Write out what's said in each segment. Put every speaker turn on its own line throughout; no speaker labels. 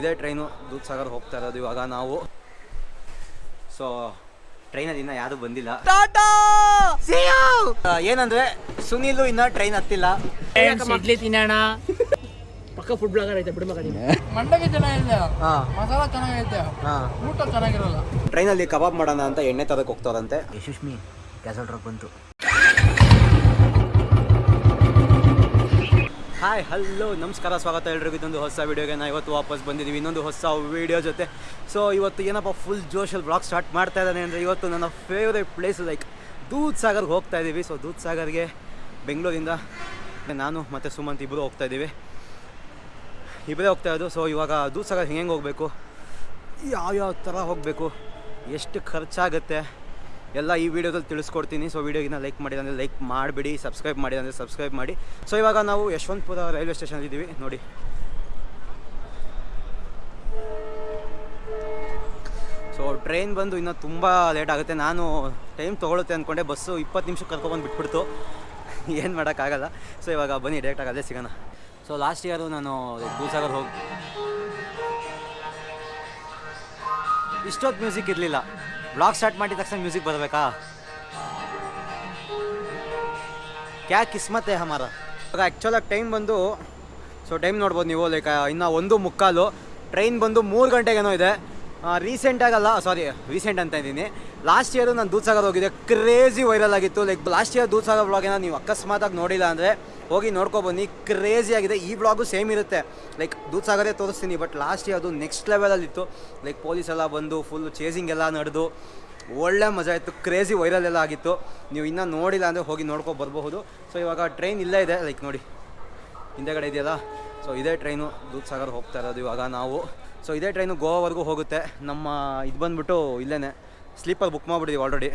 ಇದೇ ಟ್ರೈನು. ದೂದ್ ಸಾಗರ್ ಹೋಗ್ತಾ ಇರೋದು ಇವಾಗ ನಾವು. ಸೊ ಟ್ರೈನಲ್ಲಿ ಇನ್ನೂ ಯಾರು ಬಂದಿಲ್ಲ. ಏನಂದ್ರೆ ಸುನಿಲು ಇನ್ನ ಟ್ರೈನ್ ಹತ್ತಿಲ್ಲ.
ಇಡ್ಲಿ ತಿನ್ನೋಣ. ಪಕ್ಕ ಫುಡ್ ಬ್ಲಾಗರ್ ಐತೆ ಬಿಡ ಮಗ ಮಂಡಗೆ ಚೆನ್ನಾಗಿದೆ.
ಹಾ.
ಮಸಾಲ ಚೆನ್ನಾಗೈತೆ.
ಹಾ.
ಊಟ ಚೆನ್ನಾಗಿರಲ್ಲ.
ಟ್ರೈನಲ್ಲಿ ಕಬಾಬ್ ಮಾಡೋಣ ಅಂತ ಎಣ್ಣೆ ತರಕ್ಕೆ ಹೋಗ್ತಾರಂತೆ. ಯಶಸ್ಮಿ ಕ್ಯಾಸಲ್ ಬಂತು. ಹಾಯ್ ಹಲೋ ನಮಸ್ಕಾರ, ಸ್ವಾಗತ ಎಲ್ರಿಗೂ. ಇದೊಂದು ಹೊಸ ವೀಡಿಯೋಗೆ ನಾ ಇವತ್ತು ವಾಪಸ್ ಬಂದಿದ್ದೀವಿ. ಇನ್ನೊಂದು ಹೊಸ ವೀಡಿಯೋ ಜೊತೆ. ಸೊ ಇವತ್ತು ಏನಪ್ಪ ಫುಲ್ ಜೋಶಲ್ಲಿ ಬ್ಲಾಗ್ ಸ್ಟಾರ್ಟ್ ಮಾಡ್ತಾ ಇದ್ದಾನೆ ಅಂದರೆ ಇವತ್ತು ನನ್ನ ಫೇವ್ರೇಟ್ ಪ್ಲೇಸ್ ಲೈಕ್ ದೂದ್ ಸಾಗರ್ಗೆ ಹೋಗ್ತಾ ಇದ್ದೀವಿ. ಸೊ ದೂದ್ ಸಾಗರ್ಗೆ ಬೆಂಗಳೂರಿಂದ ನಾನು ಮತ್ತು ಸುಮಂತ್ ಇಬ್ಬರು ಹೋಗ್ತಾ ಇದ್ದೀವಿ. ಇಬ್ಬರೇ ಹೋಗ್ತಾ ಇದ್ದು ಸೊ ಇವಾಗ ದೂದ್ ಸಾಗರ್ ಹೆಂಗೆ ಹೋಗಬೇಕು? ಯಾವ್ಯಾವ ಥರ ಹೋಗಬೇಕು? ಎಷ್ಟು ಖರ್ಚಾಗುತ್ತೆ? ಎಲ್ಲ ಈ ವಿಡಿಯೋದಲ್ಲಿ ತಿಳಿಸ್ಕೊಡ್ತೀನಿ. ಸೊ ವಿಡಿಯೋಗಿನ ಲೈಕ್ ಮಾಡಿಲ್ಲ ಅಂದರೆ ಲೈಕ್ ಮಾಡಿಬಿಡಿ ಸಬ್ಸ್ಕ್ರೈಬ್ ಮಾಡಿ, ಅಂದರೆ ಸಬ್ಸ್ಕ್ರೈಬ್ ಮಾಡಿ. ಸೊ ಇವಾಗ ನಾವು ಯಶವಂತಪುರ ರೈಲ್ವೆ ಸ್ಟೇಷನ್ ಇದ್ದೀವಿ. ನೋಡಿ. ಸೊ ಟ್ರೈನ್ ಬಂದು ಇನ್ನೂ ತುಂಬ ಲೇಟ್ ಆಗುತ್ತೆ. ನಾನು ಟೈಮ್ ತೊಗೊಳುತ್ತೆ ಅಂದ್ಕೊಂಡೆ ಬಸ್ಸು ಇಪ್ಪತ್ತು ನಿಮಿಷ ಕರ್ಕೊಬಂದು ಬಿಟ್ಬಿಡ್ತು. ಏನು ಮಾಡೋಕ್ಕಾಗಲ್ಲ. ಸೊ ಇವಾಗ ಬನ್ನಿ ಡೈರೆಕ್ಟಾಗಿ ಅದೇ ಸಿಗೋಣ. ಸೊ ಲಾಸ್ಟ್ ಇಯರು ನಾನು ದೂಸಾಗರ್ ಹೋಗಿ ಇಷ್ಟೊತ್ತು ಮ್ಯೂಸಿಕ್ ಇರಲಿಲ್ಲ. ಬ್ಲಾಗ್ ಸ್ಟಾರ್ಟ್ ಮಾಡಿದ ತಕ್ಷಣ ಮ್ಯೂಸಿಕ್ ಬರಬೇಕಾ? ಕ್ಯಾ ಕಿಸ್ಮತ್ ಹೇ ಹಮಾರ? ಆ್ಯಕ್ಚುಲಾಗಿ ಟೈಮ್ ಬಂದು ಸೊ ಟೈಮ್ ನೋಡ್ಬೋದು ನೀವು ಲೈಕ್ ಇನ್ನು ಒಂದು ಮುಕ್ಕಾಲು. ಟ್ರೈನ್ ಬಂದು ಮೂರು ಗಂಟೆಗೇನೋ ಇದೆ. ರೀಸೆಂಟಾಗಲ್ಲ ಸಾರಿ ರೀಸೆಂಟ್ ಅಂತ ಇದ್ದೀನಿ. ಲಾಸ್ಟ್ ಇಯರು ನಾನು ದೂದ್ಸಾಗರ್ ಹೋಗಿದ್ದೆ. ಕ್ರೇಜಿ ವೈರಲ್ ಆಗಿತ್ತು. ಲೈಕ್ ಲಾಸ್ಟ್ ಇಯರ್ ದೂದ್ಸಾಗರ್ ಬ್ಲಾಗೇನ ನೀವು ಅಕಸ್ಮಾತಾಗಿ ನೋಡಿಲ್ಲ ಅಂದರೆ ಹೋಗಿ ನೋಡ್ಕೊಬನ್ನಿ ಕ್ರೇಜಿ ಆಗಿದೆ. ಈ ಬ್ಲಾಗು ಸೇಮ್ ಇರುತ್ತೆ. ಲೈಕ್ ದೂದ್ಸಾಗರೇ ತೋರಿಸ್ತೀನಿ ಬಟ್ ಲಾಸ್ಟ್ ಇಯರ್ ಅದು ನೆಕ್ಸ್ಟ್ ಲೆವೆಲಲ್ಲಿತ್ತು ಲೈಕ್ ಪೊಲೀಸ್ ಎಲ್ಲ ಬಂದು ಫುಲ್ ಚೇಸಿಂಗ್ ಎಲ್ಲ ನಡೆದು ಒಳ್ಳೆ ಮಜಾ ಇತ್ತು. ಕ್ರೇಜಿ ವೈರಲ್ ಎಲ್ಲ ಆಗಿತ್ತು. ನೀವು ಇನ್ನೂ ನೋಡಿಲ್ಲ ಅಂದರೆ ಹೋಗಿ ನೋಡ್ಕೊ ಬರಬಹುದು. ಸೊ ಇವಾಗ ಟ್ರೈನ್ ಇಲ್ಲೇ ಇದೆ. ಲೈಕ್ ನೋಡಿ. ಹಿಂದೆಗಡೆ ಇದೆಯಲ್ಲ? ಸೊ ಇದೇ ಟ್ರೈನು ದೂದ್ ಸಾಗರ್ ಹೋಗ್ತಾ ಇರೋದು ಇವಾಗ ನಾವು. ಸೊ ಇದೇ ಟ್ರೈನು ಗೋವಾವರೆಗೂ ಹೋಗುತ್ತೆ. ನಮ್ಮ ಇದು ಬಂದ್ಬಿಟ್ಟು ಇಲ್ಲೇ ಸ್ಲೀಪರ್ ಬುಕ್ ಮಾಡಿಬಿಟ್ಟಿದ್ದೀವಿ ಆಲ್ರೆಡಿ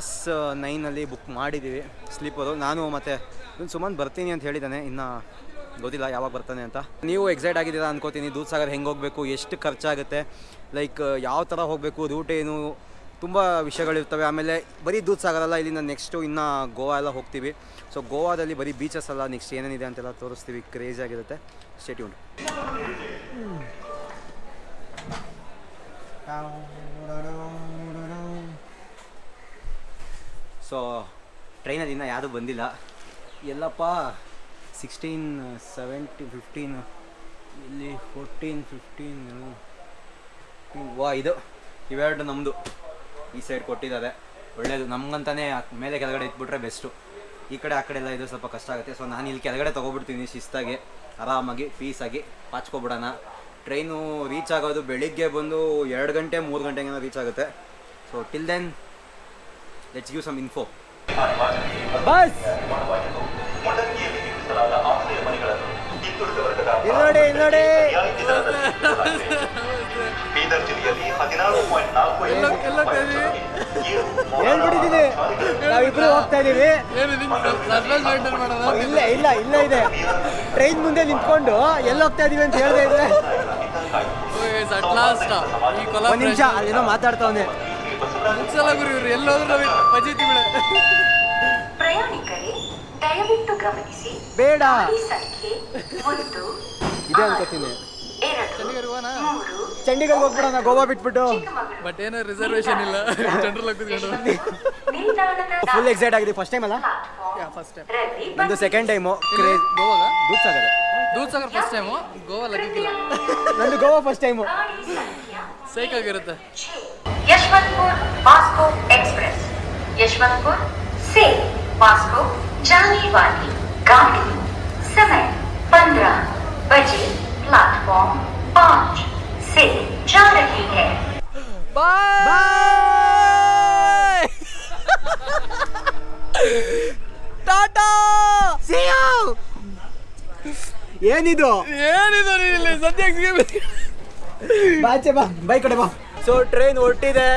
ಎಸ್ ನೈನಲ್ಲಿ ಬುಕ್ ಮಾಡಿದ್ದೀವಿ ಸ್ಲೀಪರು ನಾನು ಮತ್ತು ಇನ್ನು ಸುಮನ್ ಬರ್ತೀನಿ ಅಂತ ಹೇಳಿದ್ದಾನೆ ಇನ್ನು ಗೊತ್ತಿಲ್ಲ ಯಾವಾಗ ಬರ್ತಾನೆ ಅಂತ. ನೀವು ಎಕ್ಸೈಟ್ ಆಗಿದ್ದೀರಾ ಅನ್ಕೋತೀನಿ. ದೂದ್ ಸಾಗರ್ ಹೆಂಗೆ ಹೋಗಬೇಕು, ಎಷ್ಟು ಖರ್ಚಾಗುತ್ತೆ ಲೈಕ್ ಯಾವ ಥರ ಹೋಗಬೇಕು ರೂಟ್ ಏನು, ತುಂಬ ವಿಷಯಗಳಿರ್ತವೆ. ಆಮೇಲೆ ಬರೀ ದೂದ್ ಸಾಗರಲ್ಲ ಇಲ್ಲಿಂದ ನೆಕ್ಸ್ಟು ಇನ್ನು ಗೋವಾ ಎಲ್ಲ ಹೋಗ್ತೀವಿ. ಸೊ ಗೋವಾದಲ್ಲಿ ಬರೀ ಬೀಚಸ್ ಅಲ್ಲ ನೆಕ್ಸ್ಟ್ ಏನೇನಿದೆ ಅಂತೆಲ್ಲ ತೋರಿಸ್ತೀವಿ. ಕ್ರೇಜ್ ಆಗಿರುತ್ತೆ. ಸ್ಟೇಟ್ಯೂನ್ ಸೊ ಇನ್ನೂ ಯಾರೂ ಬಂದಿಲ್ಲ. ಎಲ್ಲಪ್ಪ ಸಿಕ್ಸ್ಟೀನ್ ಸೆವೆಂಟಿ ಫಿಫ್ಟೀನ್ ಇಲ್ಲಿ ಫೋರ್ಟೀನ್ ಫಿಫ್ಟೀನು ವಾ, ಇದು ಇವೆರಡು ನಮ್ಮದು ಈ ಸೈಡ್ ಕೊಟ್ಟಿದ್ದಾರೆ. ಒಳ್ಳೆಯದು ನಮ್ಗಂತಾನೆ ಮೇಲೆ ಕೆಳಗಡೆ ಇಟ್ಬಿಟ್ರೆ ಬೆಸ್ಟು ಈ ಕಡೆ, ಆ ಕಡೆ ಎಲ್ಲ ಇದು ಸ್ವಲ್ಪ ಕಷ್ಟ ಆಗುತ್ತೆ. ಸೊ ನಾನು ಇಲ್ಲಿ ಕೆಳಗಡೆ ತೊಗೊಬಿಡ್ತೀನಿ ಶಿಸ್ತಾಗಿ, ಆರಾಮಾಗಿ ಪೀಸಾಗಿ ಪಾಚ್ಕೊಬಿಡೋಣ. ಟ್ರೈನು ರೀಚ್ ಆಗೋದು ಬೆಳಿಗ್ಗೆ ಬಂದು ಎರಡು ಗಂಟೆ ಮೂರು ಗಂಟೆಗೇನ ರೀಚ್ ಆಗುತ್ತೆ. So till then let's give some info bus ಇಲ್ಲಿ ನೋಡಿ ಇಲ್ಲಿ ನೋಡಿ
ಬೀದರ್ ಜಿಲ್ಲೆಯಲ್ಲಿ ಹದಿನಾರು ಪಾಯಿಂಟ್ ನಾಲ್ಕು
ಎಲ್ಲ ಎಲ್ಲ ಕರಿ
ಹೇಳ್ಬಿಟ್ಟಿದ್ದೀನಿ. ನಾವಿಬ್ರು ಹೋಗ್ತಾ ಇದೀವಿ. ಇಲ್ಲ ಇಲ್ಲ ಇಲ್ಲ ಇದೆ. ಟ್ರೈನ್ ಮುಂದೆ ನಿಂತ್ಕೊಂಡು ಎಲ್ಲಿ ಹೋಗ್ತಾ ಇದೀವಿ ಅಂತ ಹೇಳ್ದೆ ಇದ್ರೆ.
ಅಟ್ ಲಾಸ್ಟ್ ಈ
ಒಂದ್ ನಿಮಿಷ
ಕೊಲಾಬ್ರೇಷನ್
ಮಾತಾಡ್ತಾ ಮಾತಾಡ್ತಾವನೆ
ಮುಗ್ಸಲ್ಲ ಗುರು ಇವ್ರು ಎಲ್ಲೋದ್ರು ಪಜಿತಿ ಬಿಡ.
ಪ್ರಯಾಣಿಕರೇ ದಯವಿಟ್ಟು ಗಮನಿಸಿ.
ಬೇಡ.
ಸಂಖ್ಯೆ ಒಂದು
ಇದೆ ಅನ್ಕೋತೀನಿ ಚಂಡೀಗಢ ಹೋಗ್ಬಿಡೋಣ. ಗೋವಾ ಬಿಟ್ಬಿಟ್ಟು.
ಬಟ್ ಏನೋ ರಿಸರ್ವೇಶನ್ ಇಲ್ಲ. ಜನರಲ್
ಫುಲ್ ಎಕ್ಸೈಟ್ ಆಗಿದೆ ಫಸ್ಟ್ ಟೈಮ್ ಅಲ್ಲ?
ಫಸ್ಟ್ ಟೈಮ್
ನಂದು ಸೆಕೆಂಡ್ ಟೈಮು ಕ್ರೇಜ್
ಗೋವಾಗ?
ದೂದ್
ದೂಧಸಾಗರ್ ಫಸ್ಟ್ ಟೈಮು ಗೋವಾ ಲಗಿಕ್ಕಿಲ್ಲ.
ನಂದು ಗೋವಾ ಫಸ್ಟ್ ಟೈಮು
ಸೈಕಾಗಿರುತ್ತೆ ಯಶವಂತಪುರ್ ಮಾಸ್ಕೋ ಎಕ್ಸ್ಪ್ರೆಸ್. ಯಶವಂತಪುರ್ ಸೇ
ಮಾಸ್ಕೋ ಜಾಲಿವಾಲಿ
ಏನಿದು?
ಏನಿದು ಇಲ್ಲಿ? ಸದ್ಯಕ್ಕೆ
ಬಾಚೆ ಬಾ ಬೈ ಕಡೆ ಬಾ. ಸೊ ಟ್ರೈನ್ ಹೊರಟಿದೆ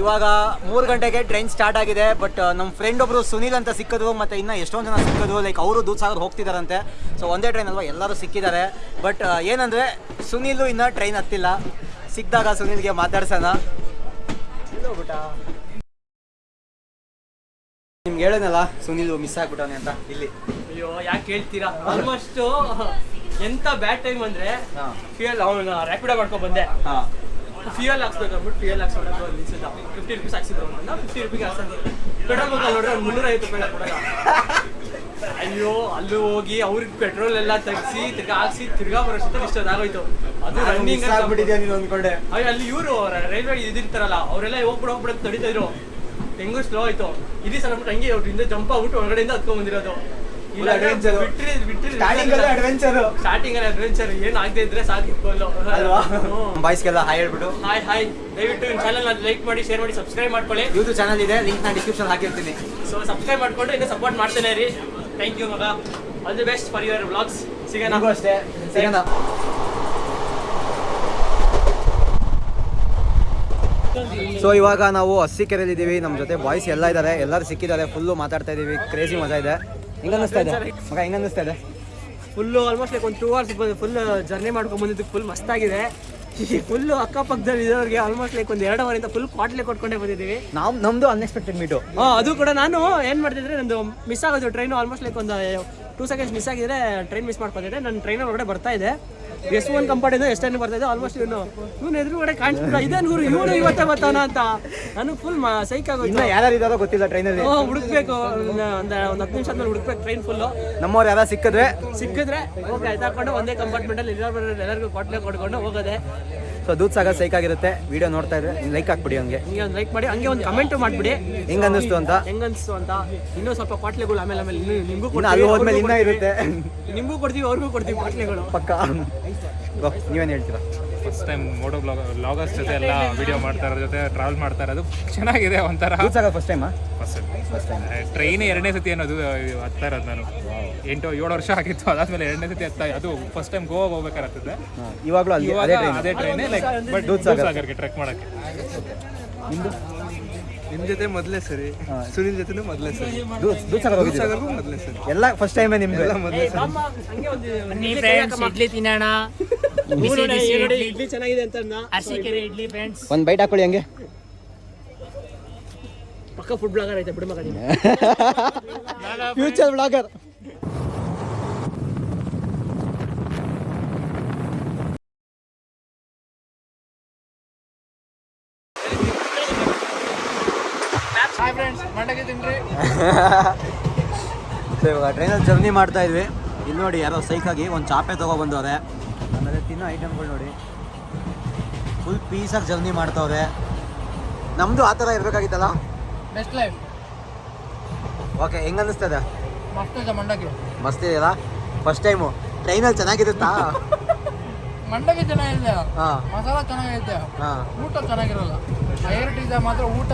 ಇವಾಗ ಮೂರು ಗಂಟೆಗೆ ಟ್ರೈನ್ ಸ್ಟಾರ್ಟ್ ಆಗಿದೆ ಬಟ್ ನಮ್ಮ ಫ್ರೆಂಡ್ ಒಬ್ರು ಸುನೀಲ್ ಅಂತ ಸಿಕ್ಕಿದ್ರು ಮತ್ತೆ ಇನ್ನ ಎಷ್ಟೊಂದು ಜನ ಸಿಕ್ಕಿದ್ರು ಲೈಕ್ ಅವರು ದೂದ್ ಸಾಗರ್ ಹೋಗ್ತಿದಾರಂತೆ. ಸೊ ಒಂದೇ ಟ್ರೈನ್ ಅಲ್ವಾ? ಎಲ್ಲರೂ ಸಿಕ್ಕಿದ್ದಾರೆ. ಬಟ್ ಏನಂದ್ರೆ ಸುನೀಲು ಇನ್ನ ಟ್ರೈನ್ ಹತ್ತಿಲ್ಲ. ಸಿಕ್ಕಿದಾಗ ಸುನೀಲ್ಗೆ ಮಾತಾಡ್ಸೋಣ. ಬಿಟ್ಟ ನಿಮ್ಗೆ ಹೇಳೋನಲ್ಲ ಸುನಿಲ್ ಮಿಸ್ ಆಗ್ಬಿಟ್ಟವನೆ ಅಂತ ಇಲ್ಲಿ.
ಅಯ್ಯೋ ಯಾಕೆ ಹೇಳ್ತೀರಾ ಆಲ್ಮೋಸ್ಟ್
ಎಂತ ಬ್ಯಾಡ್ ಟೈಮ್ ಅಂದ್ರೆ ಫ್ಯೂಯಲ್ ಅವನು ರ್ಯಾಪಿಡ ಮಾಡ್ಕೊಂಡ್ ಬಂದೆ. ಫ್ಯೂಯಲ್ ಹಾಕ್ಸ್ಬೇಕು ಅಂದ್ಬಿಟ್ಟು ಫ್ಯೂಯಲ್ ಹಾಕ್ಸ್ಬೇಕು ಅಲ್ಲಿ ನಿಲ್ಸಿದ್ದ. ಫಿಫ್ಟಿ ರುಪೀಸ್ ಹಾಕ್ಸಿದ್ರು ಅವ್ನು ಫಿಫ್ಟಿ ರುಪೀಸ್ ಹಾಕ್ಸಂದು ಪೆಟ್ರೋಲ್ ಬಂಕ್ ನೋಡ್ರೆ ಅವ್ನು ಮುನ್ನೂರ ಐವತ್ತು ರೂಪಾಯಿ ಅಯ್ಯೋ ಅಲ್ಲಿ ಹೋಗಿ ಅವ್ರಿಗೆ ಪೆಟ್ರೋಲ್ ಎಲ್ಲ ತಗ್ಸಿ ತಿರ್ಗಾ ಹಾಕ್ಸಿ ತಿರ್ಗಾ ಬರೋಷ್ಟು ಇಷ್ಟ ಆಗೋಯ್ತು. ಅದು ರನ್ನಿಂಗ್
ಆಗ್ಬಿಟ್ಟಿದ್ಯಾ ನೀನು ಅಂದ್ಕೊಂಡೆ?
ಅಯ್ಯೋ ಅಲ್ಲಿ ಇವರು ರೈಲ್ವೆ ಇದಿರ್ತಾರಲ್ಲ ಅವರೆಲ್ಲ ಹೋಗ್ಬಿಡ ಹೋಗ್ಬಿಡ ತಡೀತಾ ಇದ್ರು. ಹೆಂಗೂ ಸ್ಲೋ ಆಯ್ತು ಇಲ್ಲಿ ಸಲ ಬಿಟ್ಟು ಹಂಗೆ ಅವ್ರಿಂದ ಜಂಪ್ ಆಗ್ಬಿಟ್ಟು ಒಳಗಡೆಯಿಂದ ಹತ್ಕೊಂಡ್ ಬಂದಿರೋದು
Full ಅಡ್ವೆಂಚರ್
ಬಿಟ್ರಿ ಬಿಟ್ರಿ
ಸ್ಟಾರ್ಟಿಂಗ್ ಅಲ್ಲೇ ಅಡ್ವೆಂಚರು
ಸ್ಟಾರ್ಟಿಂಗ್ ಅಲ್ಲಿ ಅಡ್ವೆಂಚರ್ ಏನ್ ಆಗದೆ ಇದ್ರೆ ಸಾಕು
ಅಲ್ವಾ? ಬಾಯ್ಸ್ಗೆಲ್ಲ ಹಾಯ್ ಹೇಳ್ಬಿಟ್ಟು.
ಹಾಯ್ ಹಾಯ್ ದಯವಿಟ್ಟು ನಿಮ್ಮ ಚಾನಲ್ ಲೈಕ್ ಮಾಡಿ ಶೇರ್ ಮಾಡಿ ಸಬ್ಸ್ಕ್ರೈಬ್ ಮಾಡ್ಕೊಳ್ಳಿ.
ಯೂಟ್ಯೂಬ್ ಚಾನಲ್ ಇದೆ ಲಿಂಕ್ ನಾನು ಡಿಸ್ಕ್ರಿಪ್ಷನ್ ಹಾಕಿರ್ತೀನಿ.
ಸೊ ಸಬ್ಸ್ಕ್ರೈಬ್ ಮಾಡ್ಕೊಂಡು ಇನ್ನೂ ಸಪೋರ್ಟ್ ಮಾಡ್ತೇನೆ ರೀ ಥ್ಯಾಂಕ್ ಯು ಮಗ. All the best for your vlogs ಸಿಗೋಣ.
ಅಷ್ಟೇ. ಸಿಗೋಣ. ಸೊ ಇವಾಗ ನಾವು ಹಸಿ ಇದ್ದೀವಿ ನಮ್ಮ ಜೊತೆ ಬಾಯ್ಸ್ ಎಲ್ಲ ಇದ್ದಾರೆ. ಎಲ್ಲರೂ ಸಿಕ್ಕಿದ್ದಾರೆ. ಫುಲ್ಲು ಮಾತಾಡ್ತಾ ಇದ್ದೀವಿ. ಕ್ರೇಜಿ ಮಜಾ ಇದೆ. ಹೆಂಗ ಅನ್ನಿಸ್ತಾ ಇದೆ? ಮಗ ಹೆಂಗ ಅನ್ನಿಸ್ತಾ ಇದೆ?
ಫುಲ್ಲು ಆಲ್ಮೋಸ್ಟ್ ಲೈಕ್ ಒಂದು ಟೂ ಅವರ್ಸ್ ಫುಲ್ ಜರ್ನಿ ಮಾಡ್ಕೊಂಡು ಬಂದಿದ್ದಕ್ಕೆ ಫುಲ್ ಮಸ್ತಾಗಿದೆ ಫುಲ್ಲು ಅಕ್ಕಪಕ್ಕದಲ್ಲಿ ಇರೋರಿಗೆ ಆಲ್ಮೋಸ್ಟ್ ಲೈಕ್ ಒಂದು ಎರಡು ಅವರಿಂದ ಫುಲ್ ಕ್ವಾಟ್ಲೆ ಕೊಟ್ಕೊಂಡೇ ಬಂದಿದ್ದೀವಿ.
ನಾವು ನಮ್ಮದು ಅನ್ಎಕ್ಸ್ಪೆಕ್ಟೆಡ್ ಮೀಟು
ಹಾಂ ಅದು ಕೂಡ ನಾನು ಏನು ಮಾಡ್ತಿದ್ರೆ ನಂದು ಮಿಸ್ ಆಗೋದು ಟ್ರೈನು ಆಲ್ಮೋಸ್ಟ್ ಲೈಕ್ ಒಂದು ಟೂ ಸೆಕೆಂಡ್ಸ್ ಮಿಸ್ ಆಗಿದ್ರೆ ಟ್ರೈನ್ ಮಿಸ್ ಮಾಡ್ಕೊತಿದ್ದೆ ನನ್ನ ಟ್ರೈನ್ ಒಳಗಡೆ ಬರ್ತಾ ಇದೆ. ಎಷ್ಟು ಒಂದು ಕಂಪಾರ್ಟಿಂದ ಎಷ್ಟು ಟೈಮ್ ಬರ್ತಾ ಇದೆ. ಆಲ್ಮೋಸ್ಟ್ ಇನ್ನು ಇವನು ಎದುರುಗಡೆ ಕಾಣಿಸ್ಬಿಟ್ಟು ಇದೆ ನೂರು ಇವನು ಇವತ್ತೇ ಬರ್ತಾನ ಅಂತ. ನನಗೆ ಫುಲ್ ಸೈಕ್
ಆಗುತ್ತೆ
ಯಾರು
ಇದಾರೋ ಇದ್ದಾರೋ ಗೊತ್ತಿಲ್ಲ ಟ್ರೈನಲ್ಲಿ
ಅಲ್ಲಿ. ಹುಡುಕ್ಬೇಕು. ಒಂದು ಒಂದು ಹತ್ತು ನಿಮಿಷ ಆದ್ಮೇಲೆ ಹುಡುಕ್ಬೇಕು ಟ್ರೈನ್ ಫುಲ್ಲು
ನಮ್ಮವ್ರು ಯಾರು ಸಿಕ್ಕಿದ್ರೆ.
ಸಿಕ್ಕಿದ್ರೆ ಹೋಗಿ ಆಯ್ತಾಕೊಂಡು ಒಂದೇ ಕಂಪಾರ್ಟ್ಮೆಂಟಲ್ಲಿ ಎಲ್ಲರೂ ಎಲ್ಲರಿಗೂ ಕೊಟ್ಟಲೆ ಕೊಡ್ಕೊಂಡು ಹೋಗೋದೆ.
ಸೊ ದೂದ್ ಸಾಗ ಸೈಕ್ ಆಗಿರುತ್ತೆ. ವಿಡಿಯೋ ನೋಡ್ತಾ ಇದ್ರೆ ಲೈಕ್ ಹಾಕ್ಬಿಡಿ ಹಂಗೆ.
ಹಂಗೆ ಒಂದು ಲೈಕ್ ಮಾಡಿ ಹಂಗೆ ಒಂದು ಕಮೆಂಟ್ ಮಾಡ್ಬಿಡಿ.
ಹೆಂಗ್ ಅನ್ನಿಸ್ತು ಅಂತ?
ಹೆಂಗನ್ಸ್ತು ಅಂತ? ಇನ್ನೂ ಸ್ವಲ್ಪ ಪಾಟ್ಲೆಗಳು ಆಮೇಲೆ ಆಮೇಲೆ ಇನ್ನೂ ನಿಮಗೂ
ಇನ್ನು ಅಲ್ಲಿ ಹೋದ್ಮೇಲೆ ಇನ್ನೂ ಇರುತ್ತೆ.
ನಿಮಗೂ ಕೊಡ್ತೀವಿ ಅವ್ರಿಗೂ ಕೊಡ್ತೀವಿ ಪಾಟ್ಲೆಗಳು.
ಪಕ್ಕ. ನೀವೇನ್ ಹೇಳ್ತೀರಾ?
First time moto blog bloggers ಜೊತೆ ಎಲ್ಲ ವಿಡಿಯೋ ಮಾಡ್ತಾ ಇರೋ ಜೊತೆ ಟ್ರಾವೆಲ್ ಮಾಡ್ತಾ ಇರೋದು. ಚೆನ್ನಾಗಿದೆ ಒಂಥರ.
First time
first
first time
train ಎರಡನೇ ಸತಿ ಅನ್ನೋದು ಹತ್ತಾ ಇರೋದು ನಾನು. ಎಂಟು ಏಳು ವರ್ಷ ಆಗಿತ್ತು ಅದಾದ್ಮೇಲೆ ಎರಡನೇ ಸತಿ ಹತ್ತ ಅದು ಫಸ್ಟ್ ಟೈಮ್ ಗೋವಾ ಹೋಗ್ಬೇಕಾಗ್ತದೆ
ಇವಾಗಲೂ ಅದೇ ಟ್ರೈನ್
ಲೈಕ್ ಬಟ್. ಸಾಗರ್ಗೆ ಟ್ರೆಕ್ ಮಾಡಕ್ಕೆ.
ನಿಮ್ ಜೊತೆ ಮೊದಲೇ ಸರಿ. ಸುನಿಲ್ ಜೊತೆನೂ ಮೊದಲೇ ಸರಿ.
ಹೋಗಿದ್ದೀರಾ?
ಮೊದಲೇ ಸರಿ.
ಎಲ್ಲ ಫಸ್ಟ್ ಟೈಮೇ ನಿಮ್ದು
ಇಡ್ಲಿ ತಿನ್ನೋಣ. ಇಡ್ಲಿ ಚೆನ್ನಾಗಿದೆ ಅಂತ ಅರಸೀಕೆರೆ ಇಡ್ಲಿ ಫ್ರೆಂಡ್ಸ್
ಒಂದು ಬೈಟ್ ಹಾಕೊಳ್ಳಿ ಹಂಗೆ.
ಪಕ್ಕ ಫುಡ್ ಬ್ಲಾಗರ್ ಐತೆ ಬಿಡು ಮಗ
ಫ್ಯೂಚರ್ ಬ್ಲಾಗರ್
ಹಾಯ್ ಫ್ರೆಂಡ್ಸ್ ಮಂಡಕ್ಕೆ ತಿನ್ರಿ.
ಸೊ ಇವಾಗ ಟ್ರೈನಲ್ಲಿ ಜರ್ನಿ ಮಾಡ್ತಾ ಇದ್ವಿ. ಇಲ್ಲಿ ನೋಡಿ ಯಾರೋ ಸೈಕಾಗಿ ಒಂದು ಚಾಪೆ ತೊಗೊಬಂದವ್ರೆ ಆಮೇಲೆ ತಿನ್ನೋ ಐಟಮ್ಗಳು ನೋಡಿ. ಫುಲ್ ಪೀಸಾಗಿ ಜರ್ನಿ ಮಾಡ್ತವ್ರೆ. ನಮ್ಮದು ಆ ಥರ ಇರಬೇಕಾಗಿತ್ತಲ್ಲ?
ಬೆಸ್ಟ್ ಲೈಫ್
ಓಕೆ ಹೆಂಗೆ ಅನ್ನಿಸ್ತದೆ
ಮಸ್ತ್ ಇದೆ ಮಂಡಕ್ಕೆ.
ಮಸ್ತ್ ಇದೆಯಲ್ಲ? ಫಸ್ಟ್ ಟೈಮು ಟ್ರೈನಲ್ಲಿ ಚೆನ್ನಾಗಿರುತ್ತಾ?
ಮಂಡಗಿ ಚೆನ್ನಾಗಿದೆ.
ಹಾಂ.
ಮಸಾಲ ಚೆನ್ನಾಗಿದೆ
ಹಾಂ.
ಊಟ ಚೆನ್ನಾಗಿರಲ್ಲ. ಇದೆ ಮಾತ್ರ ಊಟ.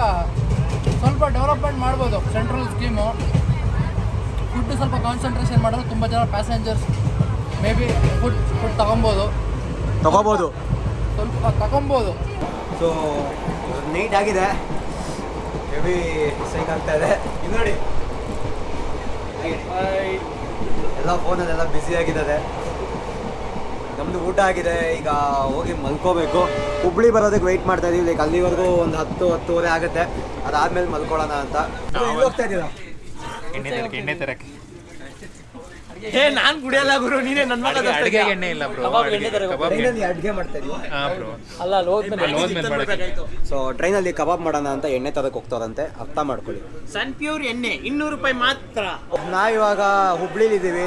ಸ್ವಲ್ಪ ಡೆವಲಪ್ಮೆಂಟ್ ಮಾಡ್ಬೋದು ಸೆಂಟ್ರಲ್ ಸ್ಕೀಮು. ಫುಡ್ ಸ್ವಲ್ಪ ಕಾನ್ಸಂಟ್ರೇಷನ್ ಮಾಡಿದ್ರೆ ತುಂಬ ಜನ passengers may be food food ತಗೊಬೋದು.
ತಗೋಬೋದು.
ಸ್ವಲ್ಪ ತಗೊಬೋದು.
ಸೊ ನೀಟ್ ಆಗಿದೆ. ಹೆವಿ ಸೈಕ್ ಆಗ್ತಾ ಇದೆ. ಇದು ನೋಡಿ. ಎಲ್ಲ ಫೋನಲ್ಲೆಲ್ಲ ಬ್ಯುಸಿ ಆಗಿದ್ದಾರೆ. ನಮ್ಮದು ಊಟ ಆಗಿದೆ ಈಗ ಹೋಗಿ ಮಲ್ಕೋಬೇಕು. ಹುಬ್ಳಿ ಬರೋದಕ್ಕೆ ವೆಯ್ಟ್ ಮಾಡ್ತಾ ಇದೀವಿ ಲೈಕ್ ಅಲ್ಲಿವರೆಗೂ ಒಂದು ಹತ್ತು ಹತ್ತುವರೆ ಆಗುತ್ತೆ. ಅದಾದ್ಮೇಲೆ ಮಲ್ಕೊಳ್ಳೋಣ ಅಂತ. ಹೋಗ್ತಾ ಇದ್ದೀರಾ?
ಎಣ್ಣೆ ತರಕ್ಕೆ ಎಣ್ಣೆ ತರಕ್ಕೆ.
ಏ ನಾನ್ ಕುಡಿಯಲ್ಲ ಗುರು ನೀನೇ ನನ್ನ ಮಗ
ಅಡ್ಗೆ- ಎಣ್ಣೆ ಇಲ್ಲ ಬ್ರೋ ಕಬಾಬ್
ಮಾಡ್ತಾ
ಬ್ರೋ
ಅಲ್ಲ ಅಲ್ಲಿ ಹೋದ್ಮೇಲೆ
ಅಲ್ಲಿ.
ಸೊ ಟ್ರೈನಲ್ಲಿ ಕಬಾಬ್ ಮಾಡೋಣ ಅಂತ ಎಣ್ಣೆ ತರಕ್ಕೆ ಹೋಗ್ತಾರಂತೆ ಅರ್ಥ ಮಾಡ್ಕೊಳ್ಳಿ.
ಸನ್ ಪ್ಯೂರ್ ಎಣ್ಣೆ ಇನ್ನೂರು ರೂಪಾಯಿ ಮಾತ್ರ.
ನಾವಿವಾಗ ಹುಬ್ಳಿಲಿದ್ದೀವಿ.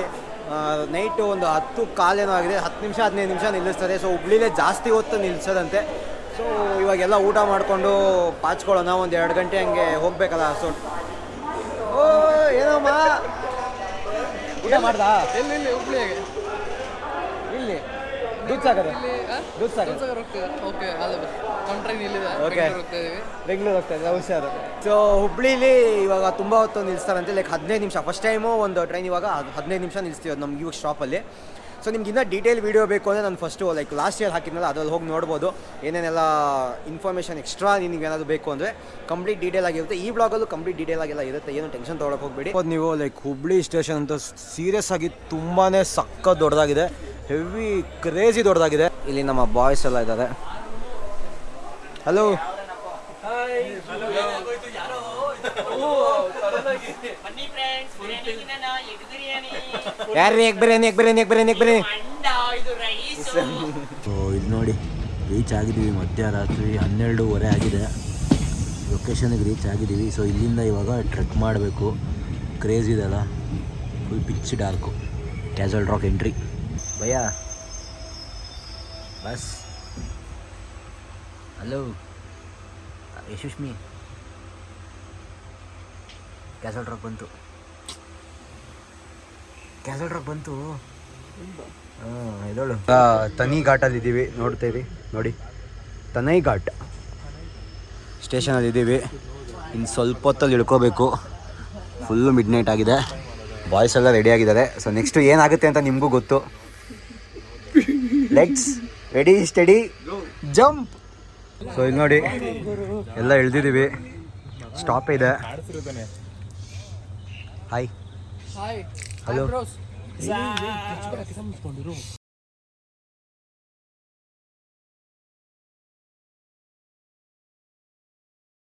ನೈಟು ಒಂದು ಹತ್ತು ಕಾಲೇನೋ ಆಗಿದೆ. ಹತ್ತು ನಿಮಿಷ, ಹದಿನೈದು ನಿಮಿಷ ನಿಲ್ಲಿಸ್ತಾರೆ ಸೊ ಹುಬ್ಳಿಲೇ ಜಾಸ್ತಿ ಹೊತ್ತು ನಿಲ್ಲಿಸೋದಂತೆ ಸೊ ಇವಾಗೆಲ್ಲ ಊಟ ಮಾಡಿಕೊಂಡು ಪಾಚ್ಕೊಳ್ಳೋಣ. ಒಂದು ಎರಡು ಗಂಟೆ ಹಂಗೆ ಹೋಗ್ಬೇಕಲ್ಲ. ಸೊ ಓ, ಏನಮ್ಮ? ಊಟ ಮಾಡ್ದಾ?
ಎಲ್ಲಿ
ಹುಬ್ಳಿಯಾಗೆ
ಓಕೆ ನಮ್ಮ ಟ್ರೈನ್ ಇಲ್ಲಿದೆ
Okay.
ಬೆಂಗಳೂರು ಹೋಗ್ತಾ
ಹುಷಾರು. ಸೊ ಹುಬ್ಳಿಲಿ ಇವಾಗ ತುಂಬ ಹೊತ್ತು ನಿಲ್ಲಿಸ್ತಾರಂತೆ ಲೈಕ್ ಹದಿನೈದು ನಿಮಿಷ ಫಸ್ಟ್ ಟೈಮು ಒಂದು ಟ್ರೈನ್ ಇವಾಗ ಹದಿನೈದು ನಿಮಿಷ ನಿಲ್ಲಿಸ್ತೀವಿ ಅದು ನಮ್ಗೆ ಇವಾಗ ಸ್ಟಾಪಲ್ಲಿ ಸೊ ನಿಮ್ಗೆ ಇನ್ನೂ ಡೀಟೇಲ್ ವೀಡಿಯೋ ಬೇಕು ಅಂದರೆ ನಾನು ಫಸ್ಟು ಲೈಕ್ ಲಾಸ್ಟ್ ಇಯರ್ ಹಾಕಿದ್ನಲ್ಲ ಅದ್ರಲ್ಲಿ ಹೋಗಿ ನೋಡ್ಬೋದು. ಏನೇನೆಲ್ಲ ಇನ್ಫಾರ್ಮೇಷನ್ ಎಕ್ಸ್ಟ್ರಾ ನಿಮಗೆ ಏನಾದರೂ ಬೇಕು ಅಂದರೆ ಕಂಪ್ಲೀಟ್ ಡೀಟೇಲ್ ಆಗಿರುತ್ತೆ. ಈ ಬ್ಲಾಗಲ್ಲೂ ಕಂಪ್ಲೀಟ್ ಡೀಟೇಲ್ ಆಗಿಲ್ಲ ಇರುತ್ತೆ. ಏನು ಟೆನ್ಷನ್ ತೊಗೊಳಕ್ಕೆ ಹೋಗ್ಬೇಡಿ. ಅದು ನೀವು ಲೈಕ್ ಹುಬ್ಳಿ ಸ್ಟೇಷನ್ ಅಂತ ಸೀರಿಯಸ್ ಆಗಿ ತುಂಬಾ ಸಕ್ಕ ದೊಡ್ಡದಾಗಿದೆ. ಹೆವಿ ಕ್ರೇಜಿ ದೊಡ್ಡದಾಗಿದೆ. ಇಲ್ಲಿ ನಮ್ಮ ಬಾಯ್ಸ್ ಎಲ್ಲ ಇದ್ದಾರೆ. ಹಲೋ ಯಾರು? Egg biryani. Egg biryani egg biryani egg biryani so ಇದು ನೋಡಿ ರೀಚ್ ಆಗಿದ್ದೀವಿ ಮಧ್ಯರಾತ್ರಿ ಹನ್ನೆರಡೂವರೆ ಆಗಿದೆ. ಲೊಕೇಶನ್ಗೆ ರೀಚ್ ಆಗಿದ್ದೀವಿ. ಸೊ ಇಲ್ಲಿಂದ ಇವಾಗ ಟ್ರೆಕ್ ಮಾಡಬೇಕು. ಕ್ರೇಜ್ ಇದೆಲ್ಲ full pitch dark Castle Rock entry bhaiya bus hello ಯಶಸ್ಮಿ ಕ್ಯಾಸಲ್ ಟ್ರಕ್ ಬಂತು ಕ್ಯಾಸಲ್ ಟ್ರಕ್ ಬಂತು ಇದಳು ತನಿ ಘಾಟಲ್ಲಿ ಇದ್ದೀವಿ ನೋಡ್ತೀವಿ ನೋಡಿ. ತನೈ ಘಾಟ್. ಸ್ಟೇಷನಲ್ಲಿ ಇದ್ದೀವಿ ಇನ್ನು ಸ್ವಲ್ಪ ಹೊತ್ತಲ್ಲಿ ಇಳ್ಕೋಬೇಕು. ಫುಲ್ಲು ಮಿಡ್ ನೈಟ್ ಆಗಿದೆ. ಬಾಯ್ಸ್ ಎಲ್ಲ ರೆಡಿ ಆಗಿದ್ದಾರೆ. ಸೊ ನೆಕ್ಸ್ಟ್ ಏನಾಗುತ್ತೆ ಅಂತ ನಿಮಗೂ ಗೊತ್ತು. Let's ready steady jump so ಇಲ್ಲಿ ನೋಡಿ ಎಲ್ಲ ಇಳ್ದಿದ್ದೀವಿ ಸ್ಟಾಪ್ ಇದೆ. Hi
hello